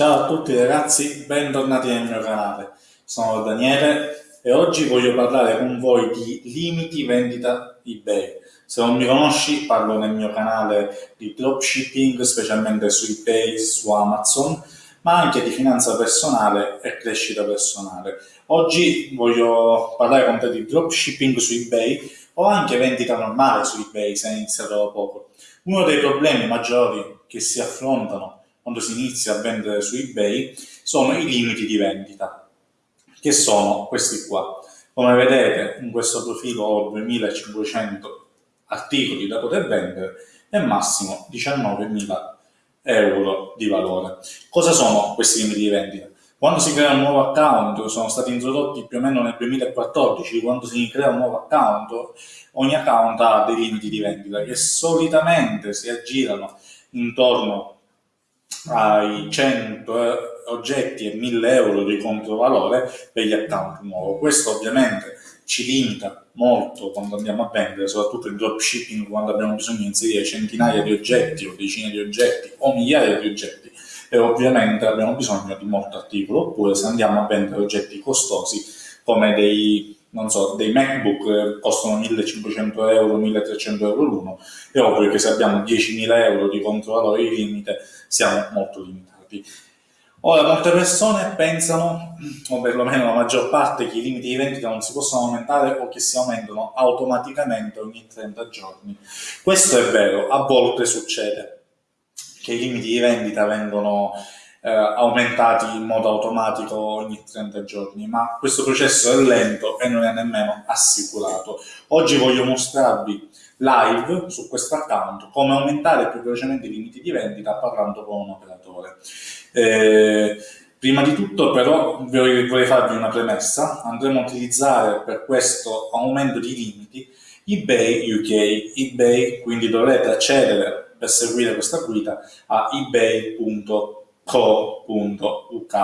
Ciao a tutti ragazzi, bentornati nel mio canale. Sono Daniele e oggi voglio parlare con voi di limiti vendita eBay. Se non mi conosci, parlo nel mio canale di dropshipping, specialmente su eBay, su Amazon, ma anche di finanza personale e crescita personale. Oggi voglio parlare con te di dropshipping su eBay o anche vendita normale su eBay se hai iniziato da poco. Uno dei problemi maggiori che si affrontano quando si inizia a vendere su eBay sono i limiti di vendita, che sono questi qua. Come vedete in questo profilo ho 2500 articoli da poter vendere e massimo 19.000 euro di valore. Cosa sono questi limiti di vendita? Quando si crea un nuovo account, sono stati introdotti più o meno nel 2014, quando si crea un nuovo account, ogni account ha dei limiti di vendita che solitamente si aggirano intorno ai 100 eh, oggetti e 1000 euro di controvalore per gli account nuovi. Questo ovviamente ci limita molto quando andiamo a vendere, soprattutto in dropshipping quando abbiamo bisogno di inserire centinaia di oggetti o decine di oggetti o migliaia di oggetti e ovviamente abbiamo bisogno di molto articolo, oppure se andiamo a vendere oggetti costosi come dei non so, dei MacBook eh, costano 1500 euro, 1300 euro l'uno, è ovvio che se abbiamo 10.000 euro di controvalore di limite siamo molto limitati. Ora, molte persone pensano, o perlomeno la maggior parte, che i limiti di vendita non si possono aumentare o che si aumentano automaticamente ogni 30 giorni. Questo è vero, a volte succede che i limiti di vendita vengono eh, aumentati in modo automatico ogni 30 giorni, ma questo processo è lento e non è nemmeno assicurato. Oggi voglio mostrarvi live su questo account come aumentare più velocemente i limiti di vendita parlando con un operatore. Eh, prima di tutto però vorrei farvi una premessa, andremo a utilizzare per questo aumento di limiti eBay UK, eBay, quindi dovrete accedere per seguire questa guida a ebay.com co.uk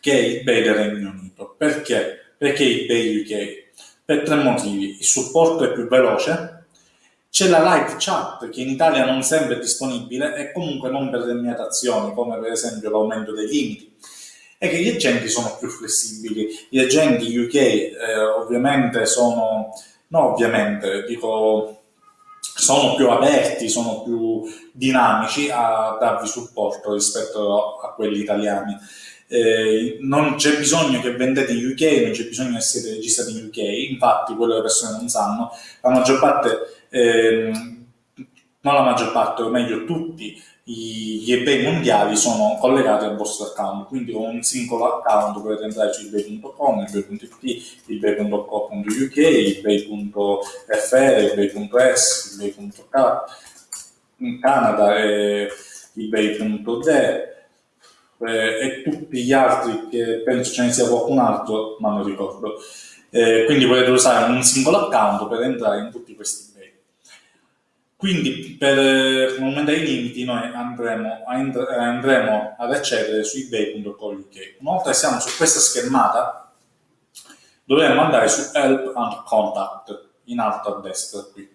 che è eBay del Regno Unito. Perché? Perché eBay UK? Per tre motivi. Il supporto è più veloce, c'è la live chat che in Italia non sempre è disponibile e comunque non per limitazioni come per esempio l'aumento dei limiti e che gli agenti sono più flessibili. Gli agenti UK eh, ovviamente sono, no ovviamente, dico sono più aperti, sono più dinamici a darvi supporto rispetto a quelli italiani. Eh, non c'è bisogno che vendete in UK, non c'è bisogno che siete registrati in UK, infatti quello che le persone non sanno, la maggior parte, eh, non la maggior parte, o meglio tutti gli eBay mondiali sono collegati al vostro account, quindi con un singolo account potete entrare su ebay.com, ebay.it, ebay.co.uk, ebay.fr, ebay.es, ebay.k, in Canada e ebay.de eh, e tutti gli altri che penso ce ne sia qualcun altro, ma non ricordo. Eh, quindi potete usare un singolo account per entrare in tutti questi quindi per aumentare i limiti noi andremo, andremo ad accedere su ebay.co.uk. Una volta che siamo su questa schermata dovremo andare su Help and Contact in alto a destra qui.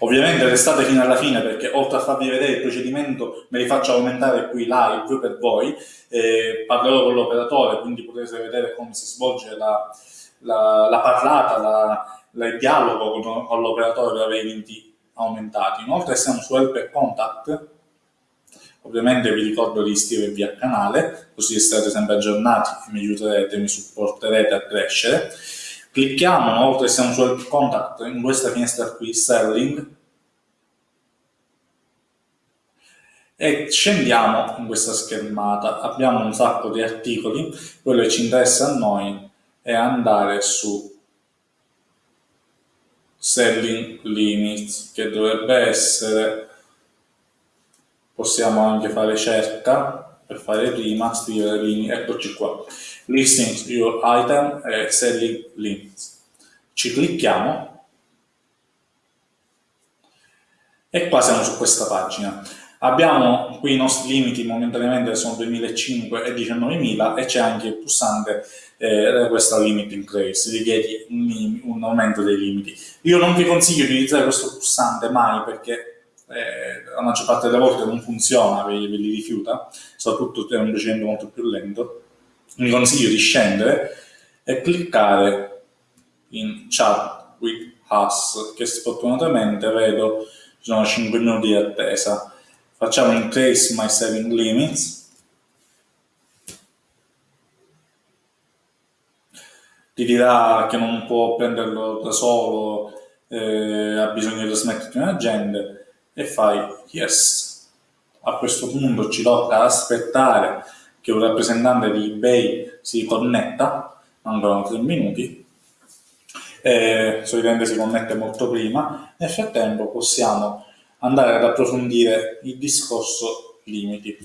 Ovviamente restate fino alla fine perché oltre a farvi vedere il procedimento me li faccio aumentare qui live per voi, eh, parlerò con l'operatore quindi potete vedere come si svolge la, la, la parlata, la, la, il dialogo con, con l'operatore per avere i limiti aumentati. Inoltre siamo su Help e Contact, ovviamente vi ricordo di iscrivervi al canale, così starete sempre aggiornati e mi aiuterete, mi supporterete a crescere. Clicchiamo, che siamo su Help Contact, in questa finestra qui, Selling, e scendiamo in questa schermata. Abbiamo un sacco di articoli, quello che ci interessa a noi è andare su selling limits che dovrebbe essere possiamo anche fare cerca per fare prima scrivere limit eccoci qua. Listing your item e selling limits. Ci clicchiamo. E qua siamo su questa pagina abbiamo qui i nostri limiti momentaneamente sono 2005 e 19.000 e c'è anche il pulsante eh, questo limit increase, richiede un, un, aumento dei limiti. Io non vi consiglio di utilizzare questo pulsante mai perché eh, la maggior parte delle volte non funziona, ve, ve li rifiuta, soprattutto è un procedimento molto più lento, vi consiglio di scendere e cliccare in chat with us, che sfortunatamente vedo ci sono 5 minuti di attesa. Facciamo increase my saving limits ti dirà che non può prenderlo da solo, eh, ha bisogno di trasmetterti un agente e fai yes. A questo punto ci tocca aspettare che un rappresentante di eBay si connetta, mancano 3 minuti, e solitamente si connette molto prima, nel frattempo possiamo andare ad approfondire il discorso limiti.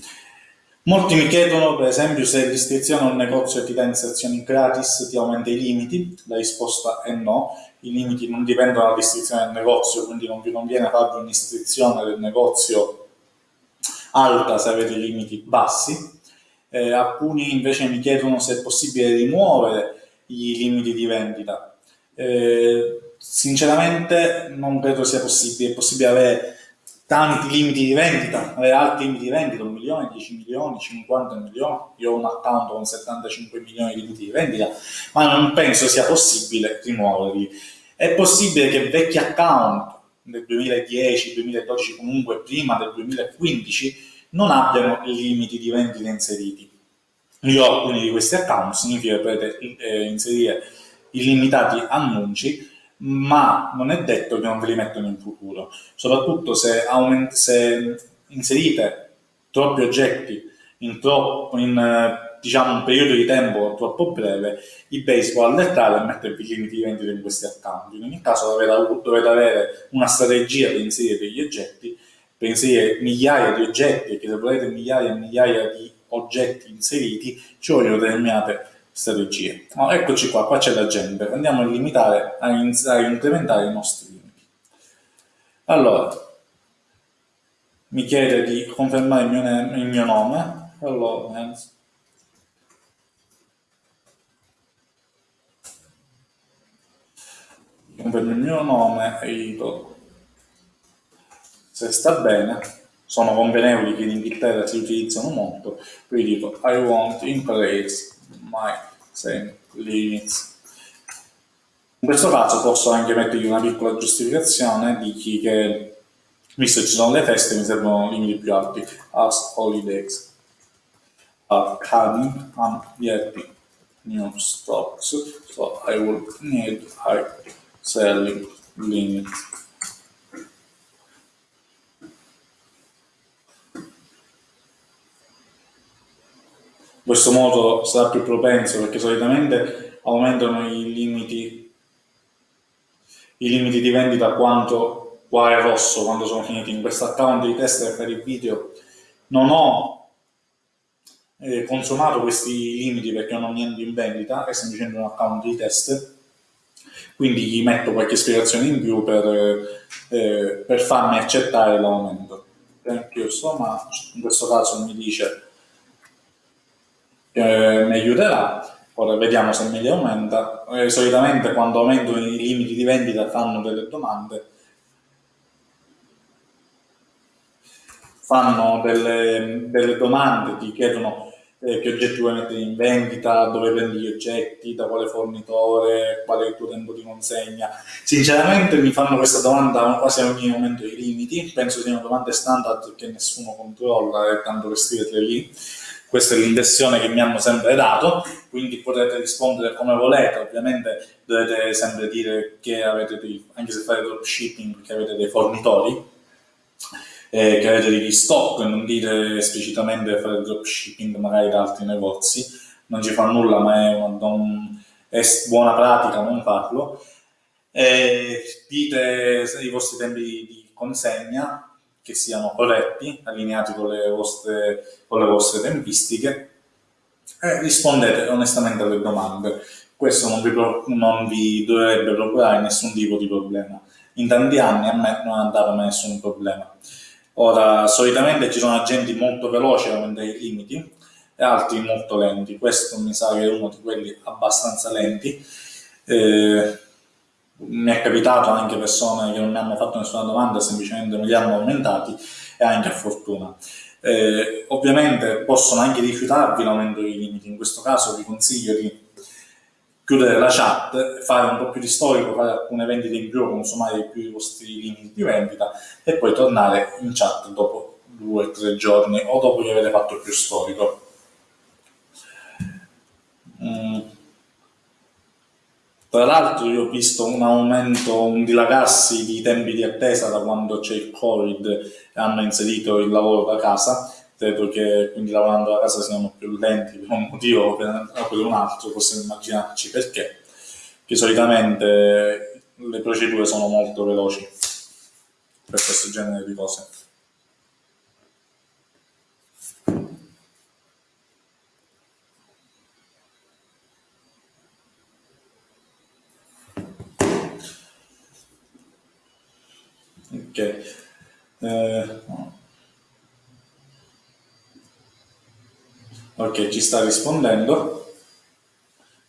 Molti mi chiedono, per esempio, se l'iscrizione a un negozio ti dà inserzioni gratis ti aumenta i limiti. La risposta è no. I limiti non dipendono dall'iscrizione del negozio, quindi non vi conviene fare un'iscrizione del negozio alta se avete limiti bassi. Eh, alcuni invece mi chiedono se è possibile rimuovere i limiti di vendita. Eh, sinceramente non credo sia possibile, è possibile avere tanti limiti di vendita, avere alti limiti di vendita, un milione, 10 milioni, 50 milioni, io ho un account con 75 milioni di limiti di vendita, ma non penso sia possibile rimuoverli. È possibile che vecchi account del 2010, 2012, comunque prima del 2015, non abbiano limiti di vendita inseriti. Io ho alcuni di questi account, significa che potete eh, inserire illimitati annunci, ma non è detto che non ve li mettono in futuro, soprattutto se, aument- se inserite troppi oggetti in, troppo, in diciamo, un periodo di tempo troppo breve, eBay si può allertare e mettervi limiti di vendita in questi account. In ogni caso dovete, dovete avere una strategia per inserire degli oggetti, per inserire migliaia di oggetti, che se volete migliaia e migliaia di oggetti inseriti, ci vogliono determinate strategie. No, eccoci qua, qua c'è la gente, andiamo a limitare, a, a incrementare i nostri limiti. Allora, mi chiede di confermare il mio, il mio nome, allora, confermo il mio nome e dico se sta bene, sono convenevoli che in Inghilterra si utilizzano molto, quindi dico I want increase my same limits. In questo caso posso anche mettergli una piccola giustificazione, dici che visto che ci sono le feste mi servono limiti più alti, as holidays are coming, I'm getting new stocks, so I will need high selling limits. In questo modo sarà più propenso perché solitamente aumentano i limiti, i limiti di vendita quanto qua è rosso quando sono finiti. In questo account di test per il video non ho eh, consumato questi limiti perché non ho niente in vendita, è semplicemente un account di test, quindi gli metto qualche spiegazione in più per, eh, per farmi accettare l'aumento. Thank you so much. In questo caso mi dice eh, mi aiuterà. Ora vediamo se li aumenta. Eh, solitamente quando aumentano i limiti di vendita fanno delle domande. Fanno delle, delle domande, ti chiedono eh, che oggetti vuoi mettere in vendita, dove prendi gli oggetti, da quale fornitore, qual è il tuo tempo di consegna. Sinceramente mi fanno questa domanda quasi a ogni momento i limiti, penso siano domande standard che nessuno controlla e tanto per scriverle lì questa è l'impressione che mi hanno sempre dato, quindi potete rispondere come volete, ovviamente dovete sempre dire che avete dei, anche se fate dropshipping, che avete dei fornitori, eh, che avete degli stock, non dite esplicitamente fare dropshipping magari da altri negozi, non ci fa nulla, ma è, una, non, è buona pratica non farlo. Eh, dite i vostri tempi di consegna, che siano corretti, allineati con le vostre, con le vostre tempistiche e rispondete onestamente alle domande. Questo non vi, non vi dovrebbe procurare nessun tipo di problema. In tanti anni a me non andava mai nessun problema. Ora, solitamente ci sono agenti molto veloci a aumentare i limiti e altri molto lenti. Questo mi sa che è uno di quelli abbastanza lenti. Eh, mi è capitato anche persone che non mi hanno fatto nessuna domanda, semplicemente me li hanno aumentati e anche a fortuna. Eh, ovviamente possono anche rifiutarvi l'aumento dei limiti, in questo caso vi consiglio di chiudere la chat, fare un po' più di storico, fare alcune vendite in più, consumare più i vostri limiti di vendita e poi tornare in chat dopo due o tre giorni o dopo che avete fatto più storico. Mm. Tra l'altro io ho visto un aumento, un dilagarsi di tempi di attesa da quando c'è il Covid e hanno inserito il lavoro da casa. Credo che quindi lavorando da casa siano più lenti per un motivo o per, per un altro, possiamo immaginarci perché. Che solitamente le procedure sono molto veloci per questo genere di cose. Ok. Eh, ok, ci sta rispondendo.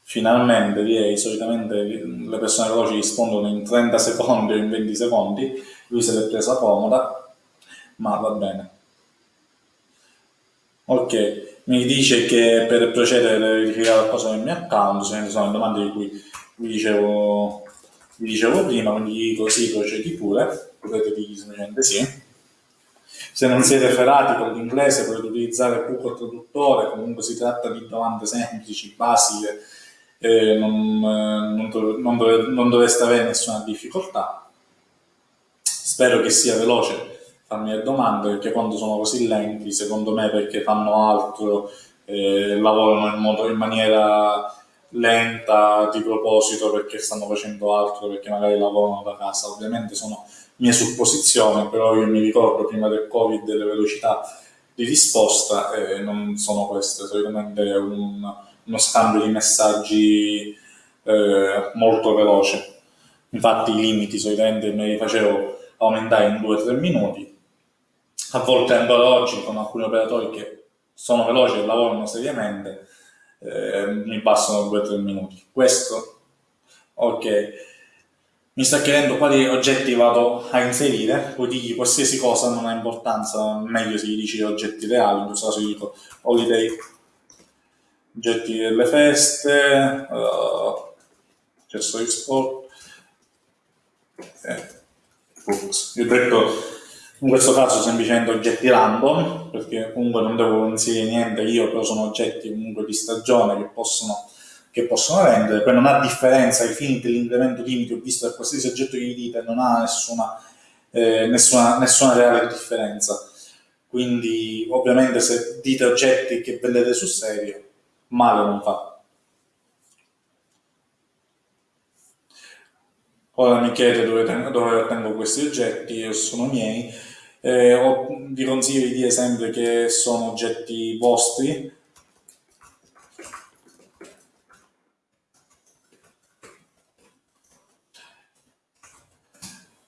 Finalmente direi, solitamente le persone veloci rispondono in 30 secondi o in 20 secondi, lui se l'è presa comoda, ma va bene. Ok, mi dice che per procedere deve verificare qualcosa nel mio account, se ne sono domande di cui vi dicevo, vi dicevo prima, quindi così procedi pure potete semplicemente sì. Se non siete ferrati con l'inglese potete utilizzare Google Traduttore, comunque si tratta di domande semplici, basiche, eh, non, non, dov non, dov non dovreste avere nessuna difficoltà. Spero che sia veloce farmi le domande perché quando sono così lenti, secondo me perché fanno altro, eh, lavorano in, modo, in maniera lenta di proposito perché stanno facendo altro, perché magari lavorano da casa. Ovviamente sono mie supposizioni, però io mi ricordo prima del Covid le velocità di risposta eh, non sono queste, solitamente è un, uno scambio di messaggi eh, molto veloce. Infatti i limiti solitamente me li facevo aumentare in 2-3 minuti, a volte ancora oggi con alcuni operatori che sono veloci e lavorano seriamente, eh, mi passano 2-3 minuti. Questo, ok mi sta chiedendo quali oggetti vado a inserire, puoi dirgli qualsiasi cosa, non ha importanza, meglio se gli dici oggetti reali, in questo caso gli dico holiday, oggetti delle feste, uh, accessori sport, eh, Io detto in questo caso semplicemente oggetti random, perché comunque non devo inserire niente io, però sono oggetti comunque di stagione che possono che possono rendere, poi non ha differenza ai fini dell'incremento limite, visto che qualsiasi oggetto che gli dite non ha nessuna, eh, nessuna, nessuna reale differenza. Quindi ovviamente se dite oggetti che vendete sul serio, male non fa. Ora mi chiede dove tengo, dove tengo questi oggetti, sono miei. Eh, ho, vi consiglio di dire sempre che sono oggetti vostri,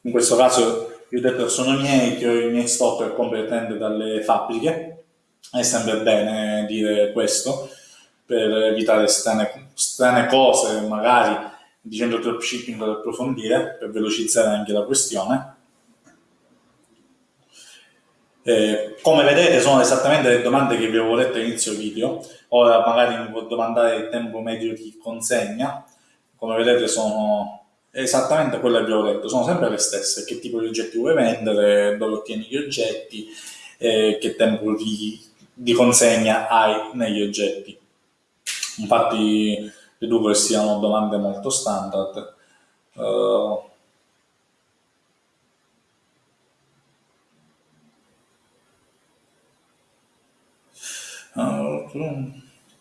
in questo caso io detto sono miei, che ho i miei stock completamente dalle fabbriche, è sempre bene dire questo, per evitare strane, strane cose, magari dicendo dropshipping per approfondire, per velocizzare anche la questione. Eh, come vedete sono esattamente le domande che vi avevo letto all'inizio video, ora magari mi può domandare il tempo medio di consegna, come vedete sono esattamente quello che abbiamo detto, sono sempre le stesse, che tipo di oggetti vuoi vendere, dove ottieni gli oggetti, eh, che tempo di, di, consegna hai negli oggetti. Infatti deduco che siano domande molto standard. Uh,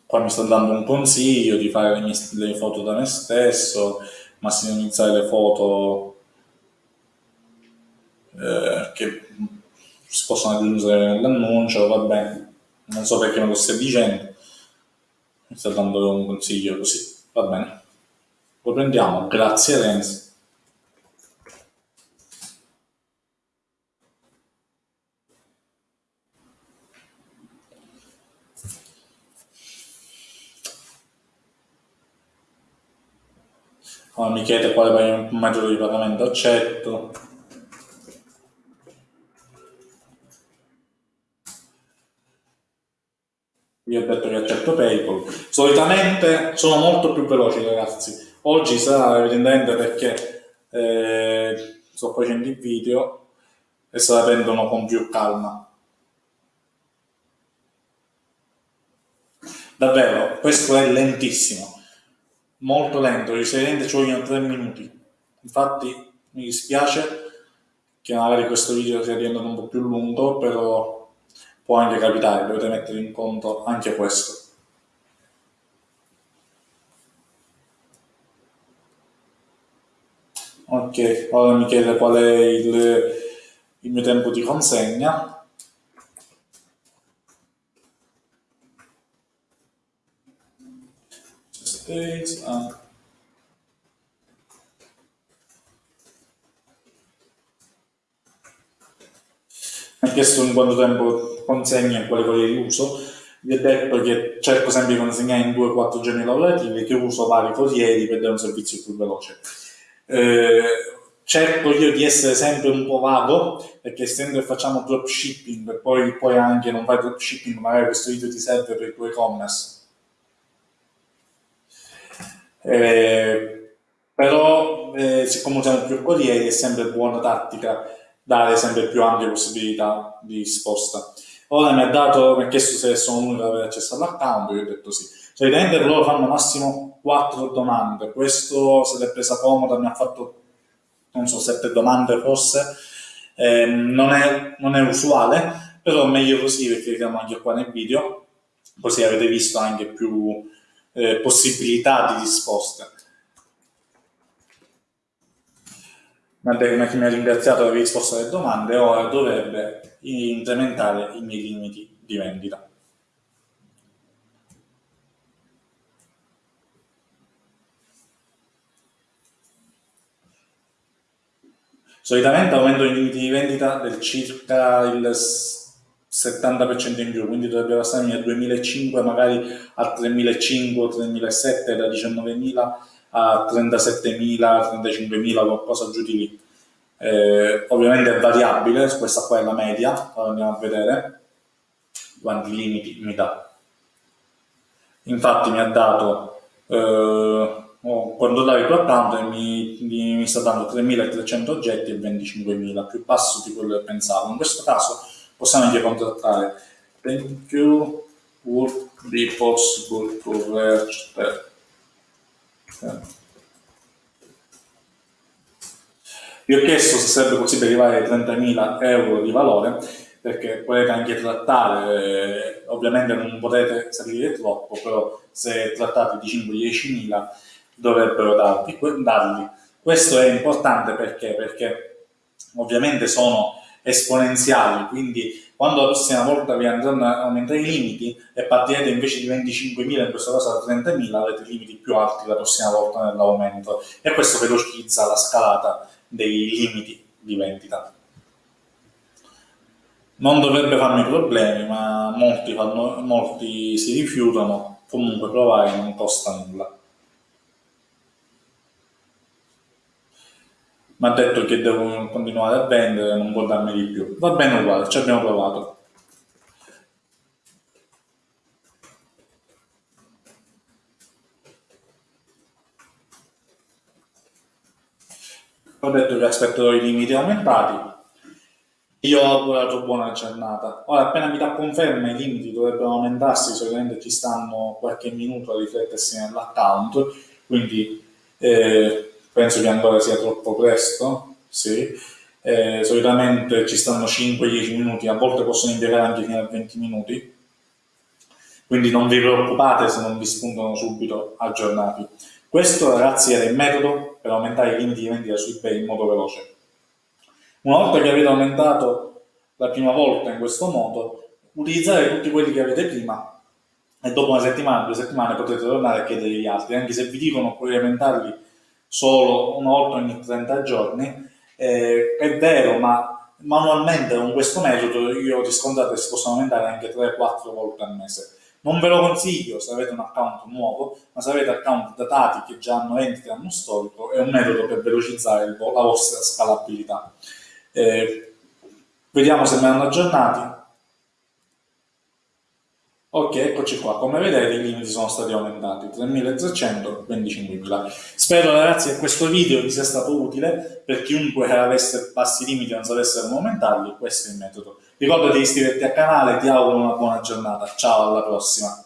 qua mi sta dando un consiglio di fare le, mie, le foto da me stesso, massimalizzare le foto eh, che si possono aggiungere nell'annuncio, va bene, non so perché me lo stai dicendo, mi sta dando un consiglio così, va bene. Lo prendiamo, grazie Renzi. Ora mi chiede quale metodo di pagamento accetto. Io ho detto che accetto PayPal. Solitamente sono molto più veloci ragazzi. Oggi sarà evidentemente perché eh, sto facendo il video e se la prendono con più calma. Davvero, questo è lentissimo molto lento, risalente ci vogliono 3 minuti. Infatti mi dispiace che magari questo video sia diventato un po' più lungo, però può anche capitare, dovete mettere in conto anche questo. Ok, ora mi chiede qual è il, il mio tempo di consegna. States, ah. Mi ha chiesto in quanto tempo consegna e quale di uso. Vi ho detto che cerco sempre di consegnare in 2-4 giorni lavorativi che uso vari corrieri per dare un servizio più veloce. Eh, cerco io di essere sempre un po' vago perché essendo che facciamo dropshipping poi, poi anche non fai dropshipping magari questo video ti serve per il tuo e-commerce eh, però eh, siccome usiamo più corrieri è sempre buona tattica dare sempre più ampie possibilità di risposta. Ora mi ha, dato, mi ha chiesto se sono l'unico ad avere accesso all'account, io ho detto sì. Solitamente loro fanno massimo 4 domande, questo se l'è presa comoda mi ha fatto, non so, 7 domande forse, eh, non, è, non, è, usuale, però meglio così perché vediamo anche qua nel video, così avete visto anche più eh, possibilità di risposta. Mandela che mi ha ringraziato per aver risposto alle domande ora dovrebbe incrementare i miei limiti di vendita. Solitamente aumento i limiti di vendita del circa il 70% in più, quindi dovrebbe passarmi dal 2005 magari a 3.500, 3.700, da 19.000 a 37.000, 35.000, qualcosa giù di lì. Eh, ovviamente è variabile, questa qua è la media, ora andiamo a vedere quanti limiti mi dà. Infatti mi ha dato, eh, oh, quando dai il tuo account mi, mi, mi sta dando 3.300 oggetti e 25.000, più basso di quello che pensavo. In questo caso possiamo anche contattare thank you would be possible to that vi ho chiesto se sarebbe possibile arrivare ai 30.000 euro di valore perché potete anche trattare, eh, ovviamente non potete salire troppo, però se trattate di 5-10 mila dovrebbero darvi, darli. Questo è importante perché? Perché ovviamente sono esponenziali, quindi quando la prossima volta vi andranno a aumentare i limiti e partirete invece di 25.000, in questo caso da 30.000, avete limiti più alti la prossima volta nell'aumento e questo velocizza la scalata dei limiti di vendita. Non dovrebbe farmi problemi, ma molti, fanno, molti si rifiutano, comunque provare non costa nulla. Mi ha detto che devo continuare a vendere, non può darmi di più. Va bene uguale, ci abbiamo provato. Ho detto che aspetterò i limiti aumentati. Io ho augurato buona giornata. Ora, appena mi dà conferma, i limiti dovrebbero aumentarsi, solitamente ci stanno qualche minuto a riflettersi nell'account, quindi eh, penso che ancora sia troppo presto, sì. Eh, solitamente ci stanno 5-10 minuti, a volte possono impiegare anche fino a 20 minuti, quindi non vi preoccupate se non vi spuntano subito aggiornati. Questo ragazzi era il metodo per aumentare i limiti di vendita su eBay in modo veloce. Una volta che avete aumentato la prima volta in questo modo, utilizzare tutti quelli che avete prima e dopo una settimana, due settimane potete tornare a chiedere gli altri, anche se vi dicono puoi aumentarli solo una volta ogni 30 giorni, eh, è vero, ma manualmente con questo metodo io ho che si possono aumentare anche 3-4 volte al mese. Non ve lo consiglio se avete un account nuovo, ma se avete account datati che già hanno vendite hanno storico, è un metodo per velocizzare la vostra scalabilità. Eh, vediamo se mi aggiornati. Ok, eccoci qua. Come vedete i limiti sono stati aumentati, 3.300, 25.000. Spero ragazzi che questo video vi sia stato utile, per chiunque avesse bassi limiti e non sapesse come aumentarli, questo è il metodo. Ricordati di iscriverti al canale, ti auguro una buona giornata. Ciao, alla prossima.